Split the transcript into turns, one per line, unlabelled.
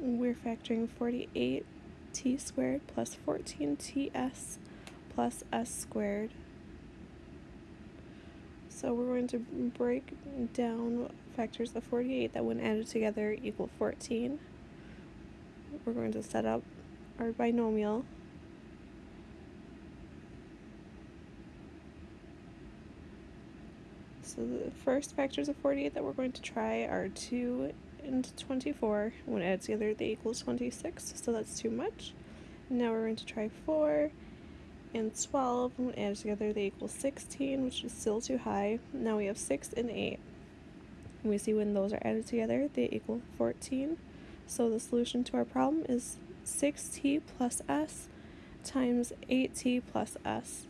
we're factoring 48t squared plus 14ts plus s squared. So we're going to break down factors of 48 that when added together equal 14. We're going to set up our binomial. So the first factors of 48 that we're going to try are 2 and 24. When added together they equal 26, so that's too much. Now we're going to try 4 and 12. When added together they equal 16, which is still too high. Now we have 6 and 8. And we see when those are added together they equal 14. So the solution to our problem is 6t plus s times 8t plus s.